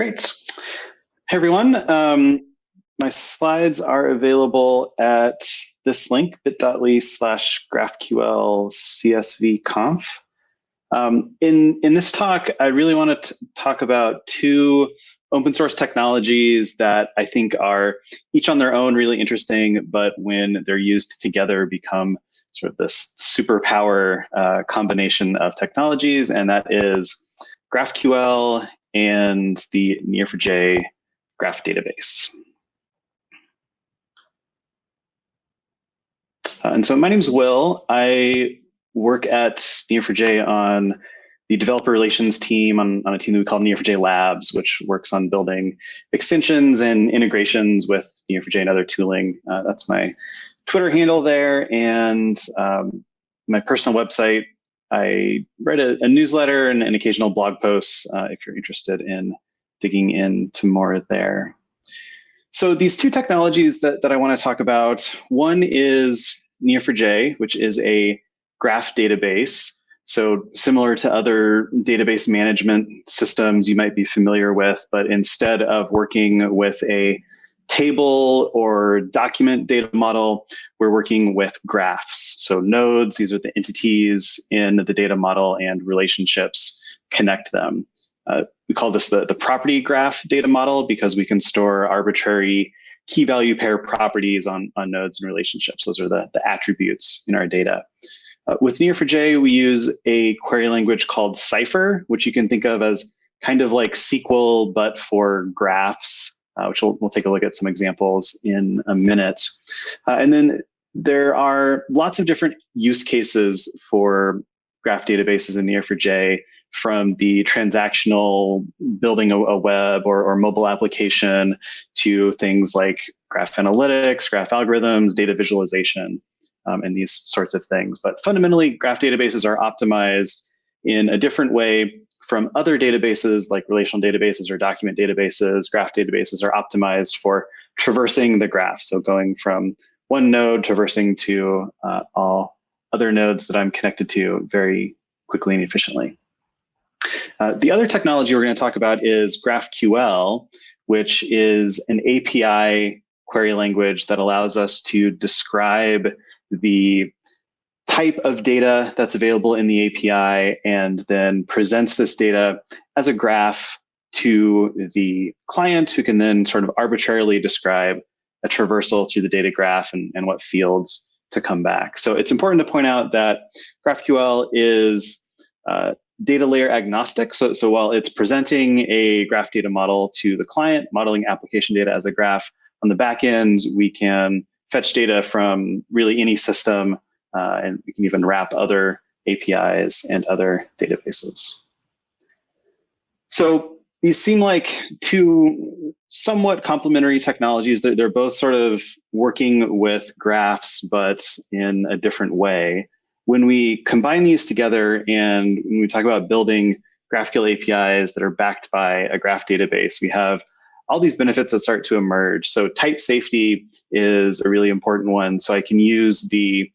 Great. Hey, everyone. Um, my slides are available at this link, bit.ly slash graphql csv conf. Um, in, in this talk, I really want to talk about two open source technologies that I think are each on their own really interesting, but when they're used together become sort of this superpower uh, combination of technologies, and that is GraphQL and the Neo4j graph database. Uh, and so my name is Will. I work at Neo4j on the developer relations team on, on a team that we call Neo4j Labs, which works on building extensions and integrations with Neo4j and other tooling. Uh, that's my Twitter handle there. And um, my personal website, I write a, a newsletter and an occasional blog posts uh, if you're interested in digging into more there. So these two technologies that, that I want to talk about, one is Neo4j, which is a graph database. So similar to other database management systems you might be familiar with, but instead of working with a table or document data model, we're working with graphs. So nodes, these are the entities in the data model and relationships connect them. Uh, we call this the, the property graph data model because we can store arbitrary key value pair properties on, on nodes and relationships. Those are the, the attributes in our data. Uh, with Neo4j, we use a query language called Cypher, which you can think of as kind of like SQL, but for graphs, uh, which we'll, we'll take a look at some examples in a minute. Uh, and then there are lots of different use cases for graph databases in Neo4j from the transactional building a, a web or, or, mobile application to things like graph analytics, graph algorithms, data visualization, um, and these sorts of things. But fundamentally, graph databases are optimized in a different way from other databases like relational databases or document databases. Graph databases are optimized for traversing the graph. So going from one node traversing to uh, all other nodes that I'm connected to very quickly and efficiently. Uh, the other technology we're going to talk about is GraphQL, which is an API query language that allows us to describe the type of data that's available in the API and then presents this data as a graph to the client who can then sort of arbitrarily describe a traversal through the data graph and, and what fields to come back. So it's important to point out that GraphQL is uh, data layer agnostic. So, so while it's presenting a graph data model to the client, modeling application data as a graph, on the back end, we can fetch data from really any system, uh, and we can even wrap other APIs and other databases. So these seem like two somewhat complementary technologies. They're, they're both sort of working with graphs, but in a different way when we combine these together and when we talk about building GraphQL APIs that are backed by a graph database, we have all these benefits that start to emerge. So type safety is a really important one. So I can use the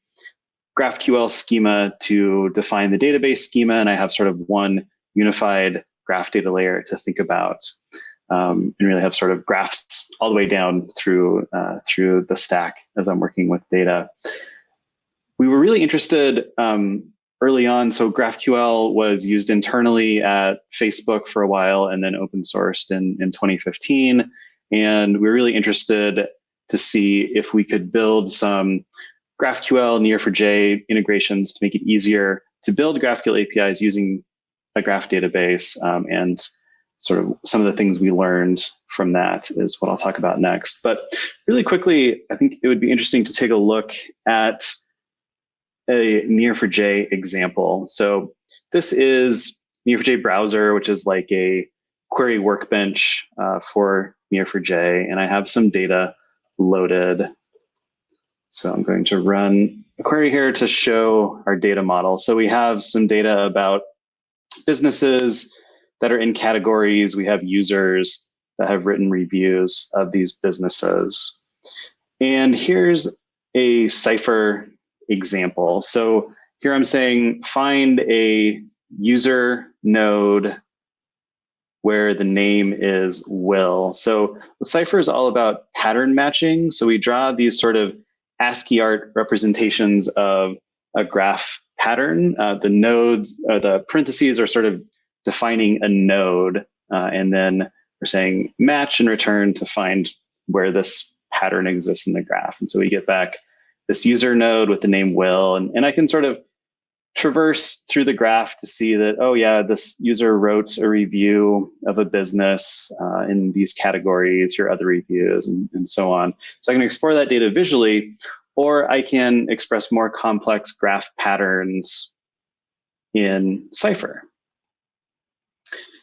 GraphQL schema to define the database schema, and I have sort of one unified graph data layer to think about, um, and really have sort of graphs all the way down through uh, through the stack as I'm working with data we were really interested um, early on. So GraphQL was used internally at Facebook for a while and then open sourced in, in 2015. And we were really interested to see if we could build some GraphQL Neo4j integrations to make it easier to build GraphQL APIs using a graph database. Um, and sort of some of the things we learned from that is what I'll talk about next. But really quickly, I think it would be interesting to take a look at a Neo4j example. So this is Neo4j browser, which is like a query workbench uh, for Neo4j. and I have some data loaded. So I'm going to run a query here to show our data model. So we have some data about businesses that are in categories. We have users that have written reviews of these businesses. And here's a Cypher example. So here I'm saying find a user node where the name is Will. So the Cypher is all about pattern matching. So we draw these sort of ASCII art representations of a graph pattern. Uh, the nodes, or the parentheses are sort of defining a node, uh, and then we're saying match and return to find where this pattern exists in the graph. And so we get back this user node with the name Will, and, and I can sort of traverse through the graph to see that, oh yeah, this user wrote a review of a business uh, in these categories, your other reviews, and, and so on. So I can explore that data visually, or I can express more complex graph patterns in Cypher.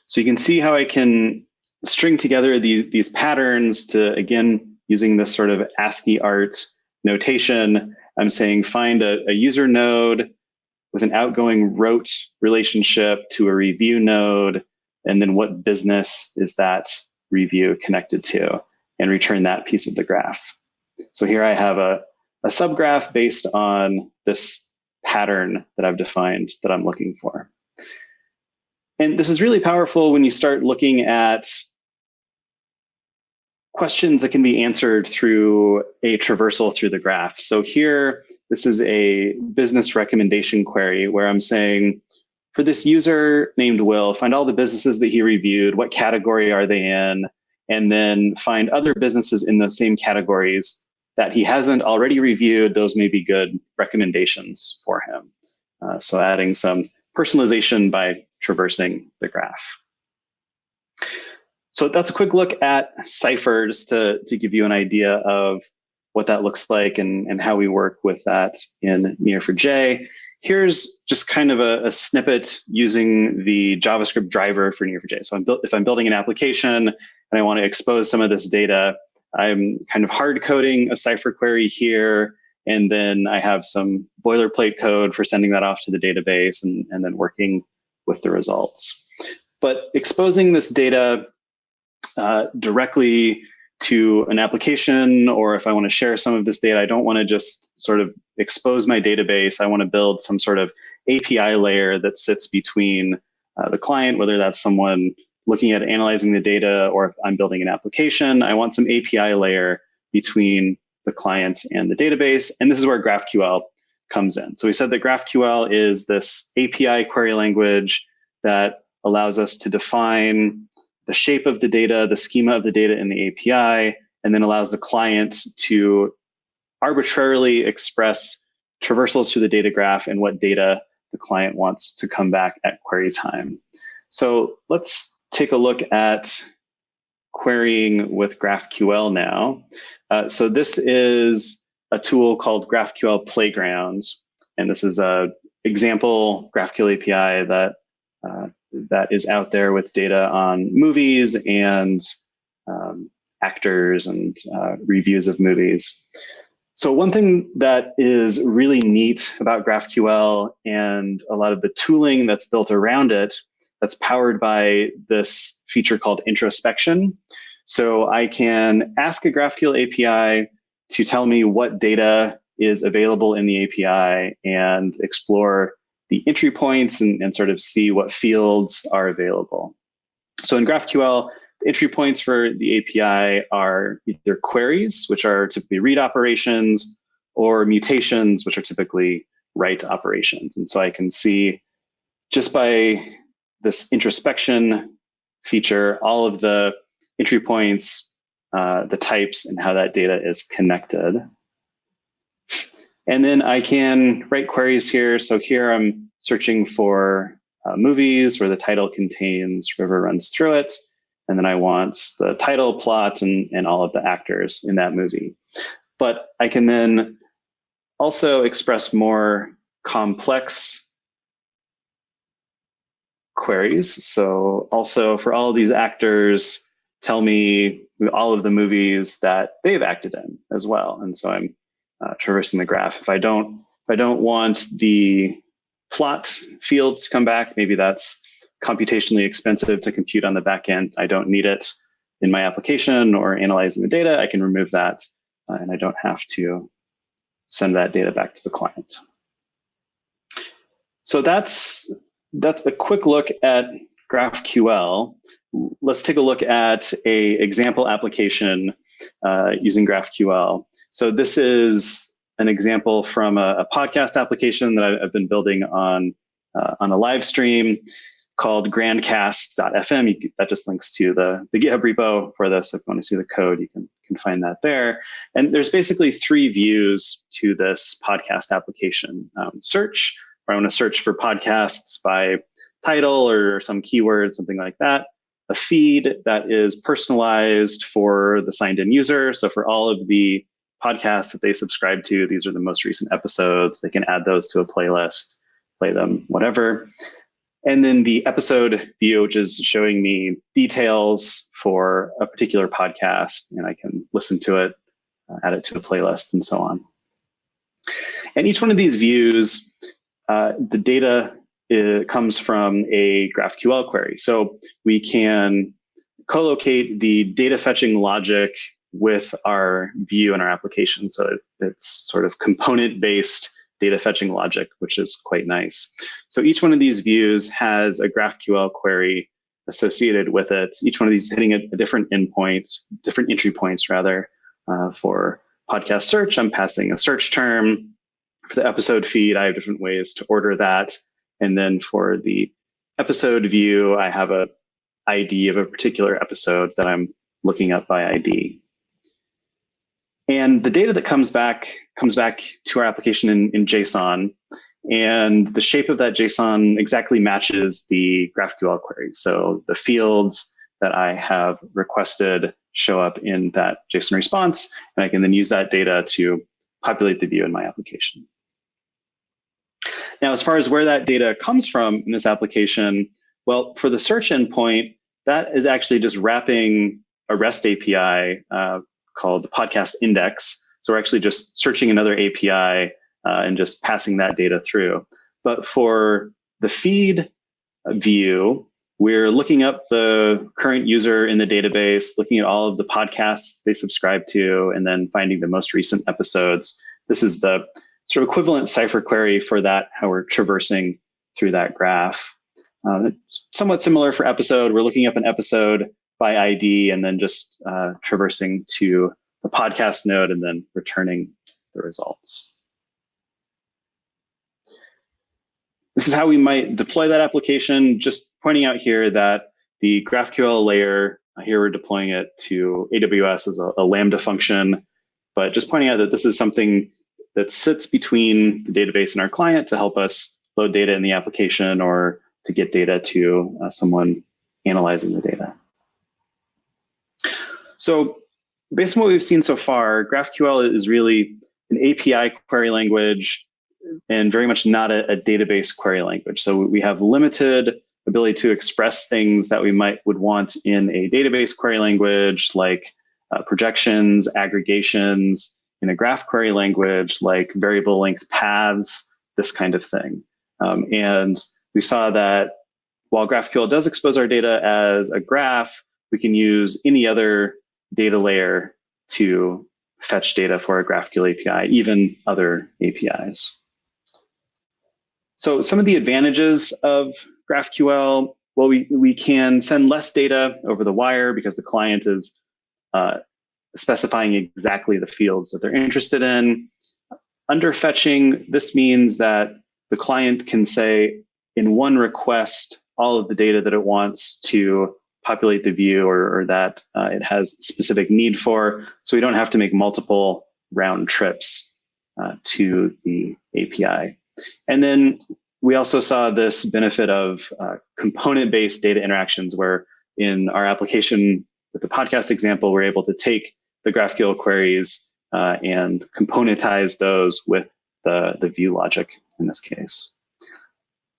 So you can see how I can string together these, these patterns to, again, using this sort of ASCII art notation. I'm saying find a, a user node with an outgoing wrote relationship to a review node, and then what business is that review connected to, and return that piece of the graph. So here I have a, a subgraph based on this pattern that I've defined that I'm looking for. And this is really powerful when you start looking at questions that can be answered through a traversal through the graph. So here, this is a business recommendation query where I'm saying, for this user named Will, find all the businesses that he reviewed, what category are they in, and then find other businesses in the same categories that he hasn't already reviewed. Those may be good recommendations for him. Uh, so adding some personalization by traversing the graph. So that's a quick look at Cypher just to, to give you an idea of what that looks like and, and how we work with that in Neo4j. Here's just kind of a, a snippet using the JavaScript driver for Neo4j. So I'm if I'm building an application and I want to expose some of this data, I'm kind of hard coding a Cypher query here, and then I have some boilerplate code for sending that off to the database and, and then working with the results. But exposing this data uh, directly to an application, or if I want to share some of this data, I don't want to just sort of expose my database. I want to build some sort of API layer that sits between uh, the client, whether that's someone looking at analyzing the data or if I'm building an application, I want some API layer between the client and the database. And this is where GraphQL comes in. So we said that GraphQL is this API query language that allows us to define the shape of the data, the schema of the data in the API, and then allows the client to arbitrarily express traversals to the data graph and what data the client wants to come back at query time. So let's take a look at querying with GraphQL now. Uh, so this is a tool called GraphQL Playgrounds, and this is a example GraphQL API that uh, that is out there with data on movies and um, actors and uh, reviews of movies. So one thing that is really neat about GraphQL and a lot of the tooling that's built around it that's powered by this feature called introspection. So I can ask a GraphQL API to tell me what data is available in the API and explore the entry points and, and sort of see what fields are available. So in GraphQL, the entry points for the API are either queries, which are typically read operations, or mutations, which are typically write operations. And so I can see just by this introspection feature, all of the entry points, uh, the types, and how that data is connected. And then I can write queries here. So here I'm searching for uh, movies where the title contains river runs through it. And then I want the title, plot, and, and all of the actors in that movie. But I can then also express more complex queries. So also for all these actors, tell me all of the movies that they've acted in as well. And so I'm uh, traversing the graph. If I don't, if I don't want the plot field to come back, maybe that's computationally expensive to compute on the back end. I don't need it in my application or analyzing the data. I can remove that uh, and I don't have to send that data back to the client. So that's that's a quick look at GraphQL. Let's take a look at a example application uh, using GraphQL. So this is an example from a, a podcast application that I've been building on uh, on a live stream called grandcast.fm. You, that just links to the, the GitHub repo for this. If you want to see the code, you can, can find that there. And there's basically three views to this podcast application. Um, search, where I want to search for podcasts by title or some keyword, something like that. A feed that is personalized for the signed in user. So for all of the podcasts that they subscribe to, these are the most recent episodes. They can add those to a playlist, play them, whatever. And then the episode view, which is showing me details for a particular podcast, and I can listen to it, uh, add it to a playlist, and so on. And each one of these views, uh, the data uh, comes from a GraphQL query. So we can co-locate the data fetching logic with our view and our application. So it's sort of component-based data fetching logic, which is quite nice. So each one of these views has a GraphQL query associated with it. Each one of these hitting a, a different endpoint, different entry points rather. Uh, for podcast search, I'm passing a search term. For the episode feed, I have different ways to order that. And then for the episode view, I have a ID of a particular episode that I'm looking up by ID. And the data that comes back comes back to our application in, in JSON. And the shape of that JSON exactly matches the GraphQL query. So the fields that I have requested show up in that JSON response, and I can then use that data to populate the view in my application. Now, as far as where that data comes from in this application, well, for the search endpoint, that is actually just wrapping a REST API uh, called the podcast index. So we're actually just searching another API uh, and just passing that data through. But for the feed view, we're looking up the current user in the database, looking at all of the podcasts they subscribe to, and then finding the most recent episodes. This is the sort of equivalent Cypher query for that, how we're traversing through that graph. Uh, somewhat similar for episode. We're looking up an episode by ID and then just uh, traversing to the podcast node and then returning the results. This is how we might deploy that application, just pointing out here that the GraphQL layer, uh, here we're deploying it to AWS as a, a Lambda function, but just pointing out that this is something that sits between the database and our client to help us load data in the application or to get data to uh, someone analyzing the data. So based on what we've seen so far, GraphQL is really an API query language and very much not a, a, database query language. So we have limited ability to express things that we might would want in a database query language like uh, projections, aggregations, in a graph query language like variable length paths, this kind of thing. Um, and we saw that while GraphQL does expose our data as a graph, we can use any other data layer to fetch data for a GraphQL API, even other APIs. So some of the advantages of GraphQL, well, we, we can send less data over the wire because the client is uh, specifying exactly the fields that they're interested in. Under fetching, this means that the client can say in one request all of the data that it wants to populate the view or, or that uh, it has specific need for. So we don't have to make multiple round trips uh, to the API. And then we also saw this benefit of uh, component-based data interactions where in our application with the podcast example, we're able to take the GraphQL queries uh, and componentize those with the, the view logic in this case.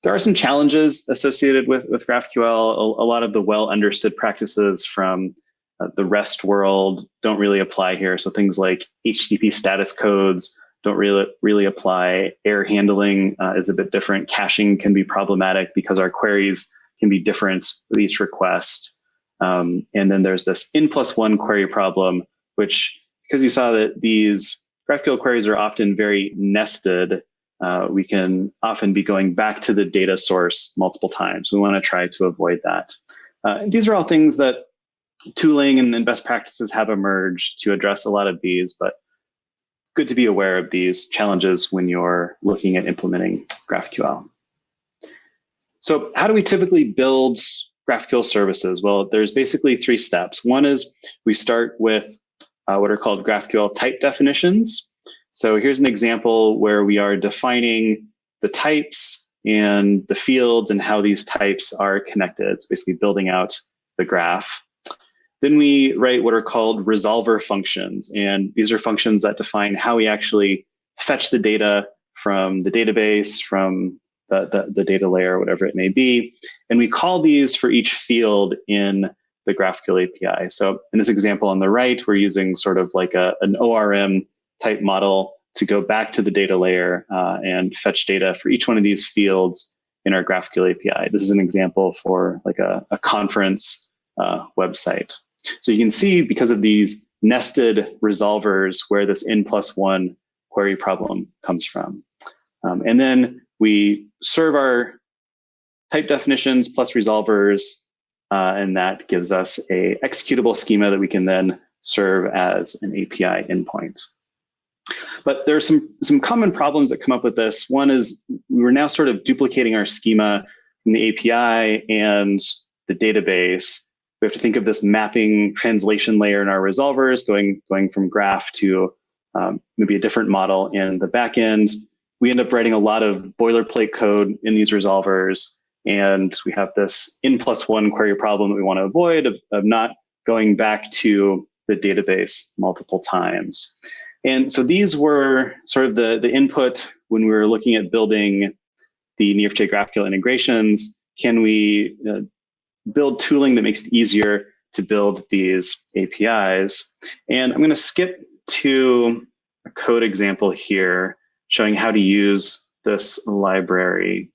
There are some challenges associated with, with GraphQL. A, a lot of the well understood practices from uh, the REST world don't really apply here. So things like HTTP status codes don't really, really apply. Error handling uh, is a bit different. Caching can be problematic because our queries can be different with each request. Um, and then there's this n plus one query problem, which because you saw that these GraphQL queries are often very nested, uh, we can often be going back to the data source multiple times. We want to try to avoid that. Uh, these are all things that tooling and, and best practices have emerged to address a lot of these, but good to be aware of these challenges when you're looking at implementing GraphQL. So how do we typically build GraphQL services? Well, there's basically three steps. One is we start with uh, what are called GraphQL type definitions. So here's an example where we are defining the types and the fields and how these types are connected. It's basically building out the graph. Then we write what are called resolver functions. And these are functions that define how we actually fetch the data from the database, from the, the, the, data layer, whatever it may be. And we call these for each field in the GraphQL API. So in this example on the right, we're using sort of like a, an ORM type model to go back to the data layer uh, and fetch data for each one of these fields in our GraphQL API. This is an example for like a, a conference uh, website. So you can see because of these nested resolvers where this n plus one query problem comes from. Um, and then we serve our type definitions plus resolvers, uh, and that gives us a executable schema that we can then serve as an API endpoint. But there are some, some common problems that come up with this. One is we're now sort of duplicating our schema from the API and the database. We have to think of this mapping translation layer in our resolvers, going, going from graph to um, maybe a different model in the backend. We end up writing a lot of boilerplate code in these resolvers, and we have this n plus one query problem that we want to avoid of, of not going back to the database multiple times. And so these were sort of the, the input when we were looking at building the Neo4j GraphQL integrations. Can we uh, build tooling that makes it easier to build these APIs? And I'm going to skip to a code example here showing how to use this library.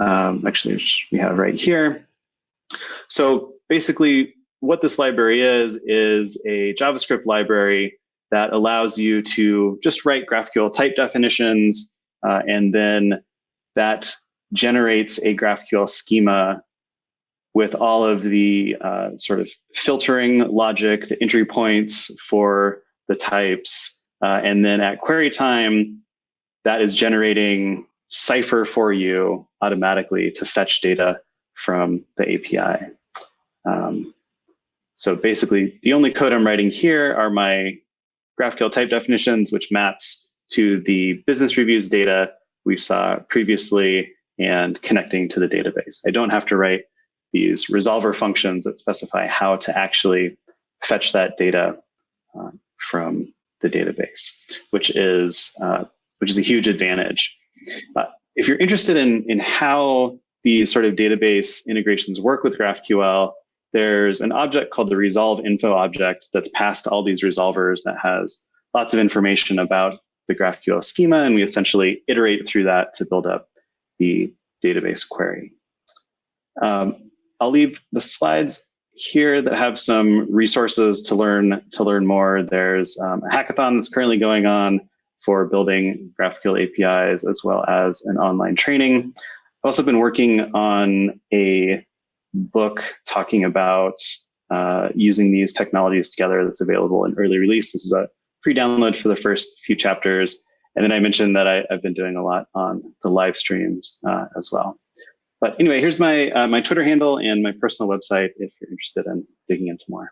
Um, actually, which we have right here. So basically, what this library is, is a JavaScript library that allows you to just write GraphQL type definitions, uh, and then that generates a GraphQL schema with all of the uh, sort of filtering logic, the entry points for the types. Uh, and then at query time, that is generating Cypher for you automatically to fetch data from the API. Um, so basically, the only code I'm writing here are my GraphQL type definitions, which maps to the business reviews data we saw previously and connecting to the database. I don't have to write these resolver functions that specify how to actually fetch that data uh, from the database, which is uh, which is a huge advantage. Uh, if you're interested in in how these sort of database integrations work with GraphQL, there's an object called the resolve info object that's passed to all these resolvers that has lots of information about the GraphQL schema, and we essentially iterate through that to build up the database query. Um, I'll leave the slides here that have some resources to learn to learn more. There's um, a hackathon that's currently going on for building GraphQL APIs as well as an online training. I've also been working on a book talking about uh, using these technologies together that's available in early release. This is a free download for the first few chapters. And then I mentioned that I, have been doing a lot on the live streams uh, as well. But anyway, here's my, uh, my Twitter handle and my personal website if you're interested in digging into more.